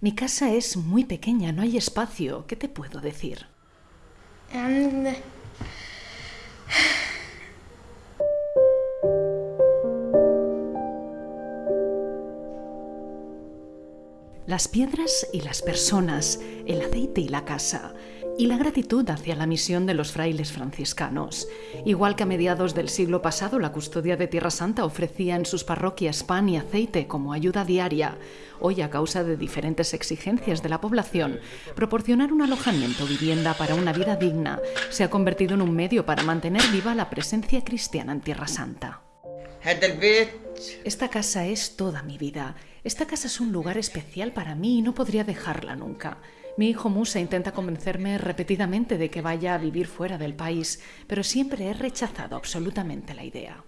Mi casa es muy pequeña, no hay espacio. ¿Qué te puedo decir? Las piedras y las personas, el aceite y la casa, y la gratitud hacia la misión de los frailes franciscanos. Igual que a mediados del siglo pasado la custodia de Tierra Santa ofrecía en sus parroquias pan y aceite como ayuda diaria, hoy a causa de diferentes exigencias de la población, proporcionar un alojamiento vivienda para una vida digna se ha convertido en un medio para mantener viva la presencia cristiana en Tierra Santa. Esta casa es toda mi vida. Esta casa es un lugar especial para mí y no podría dejarla nunca. Mi hijo Musa intenta convencerme repetidamente de que vaya a vivir fuera del país, pero siempre he rechazado absolutamente la idea.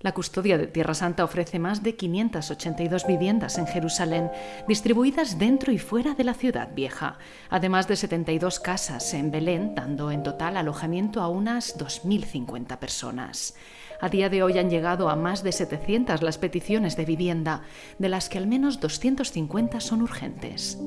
La custodia de Tierra Santa ofrece más de 582 viviendas en Jerusalén, distribuidas dentro y fuera de la ciudad vieja, además de 72 casas en Belén, dando en total alojamiento a unas 2.050 personas. A día de hoy han llegado a más de 700 las peticiones de vivienda, de las que al menos 250 son urgentes.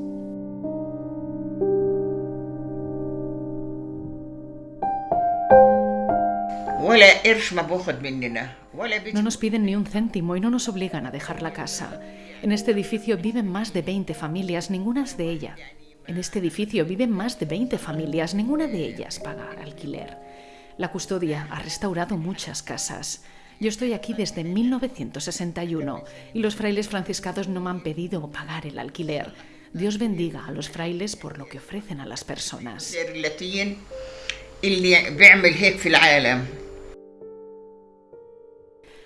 No nos piden ni un céntimo y no nos obligan a dejar la casa. En este edificio viven más de 20 familias, ninguna de ellas. En este edificio viven más de 20 familias, ninguna de ellas paga alquiler. La custodia ha restaurado muchas casas. Yo estoy aquí desde 1961 y los frailes franciscanos no me han pedido pagar el alquiler. Dios bendiga a los frailes por lo que ofrecen a las personas.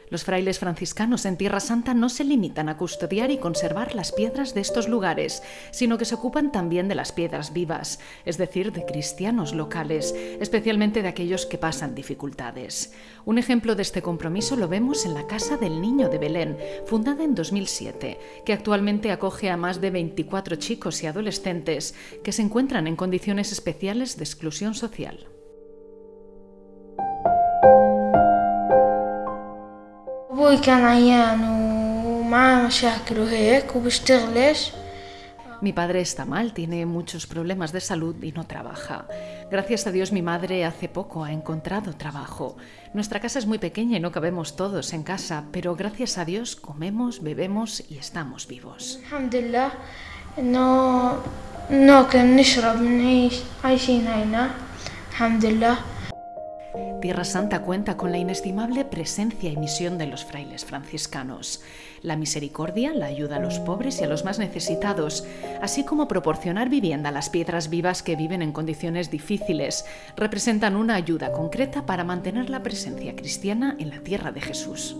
Los frailes franciscanos en Tierra Santa no se limitan a custodiar y conservar las piedras de estos lugares, sino que se ocupan también de las piedras vivas, es decir, de cristianos locales, especialmente de aquellos que pasan dificultades. Un ejemplo de este compromiso lo vemos en la Casa del Niño de Belén, fundada en 2007, que actualmente acoge a más de 24 chicos y adolescentes que se encuentran en condiciones especiales de exclusión social. أبوي كان عيان ومعاه مشاكل وهيك وبيشتغلش Mi padre está mal, tiene muchos problemas de salud y no trabaja. Gracias a Dios mi madre hace poco ha encontrado trabajo. Nuestra casa es muy pequeña y no cabemos todos en casa, pero gracias a Dios comemos, bebemos y estamos vivos. الحمد لله Tierra Santa cuenta con la inestimable presencia y misión de los frailes franciscanos. La misericordia, la ayuda a los pobres y a los más necesitados, así como proporcionar vivienda a las piedras vivas que viven en condiciones difíciles, representan una ayuda concreta para mantener la presencia cristiana en la tierra de Jesús.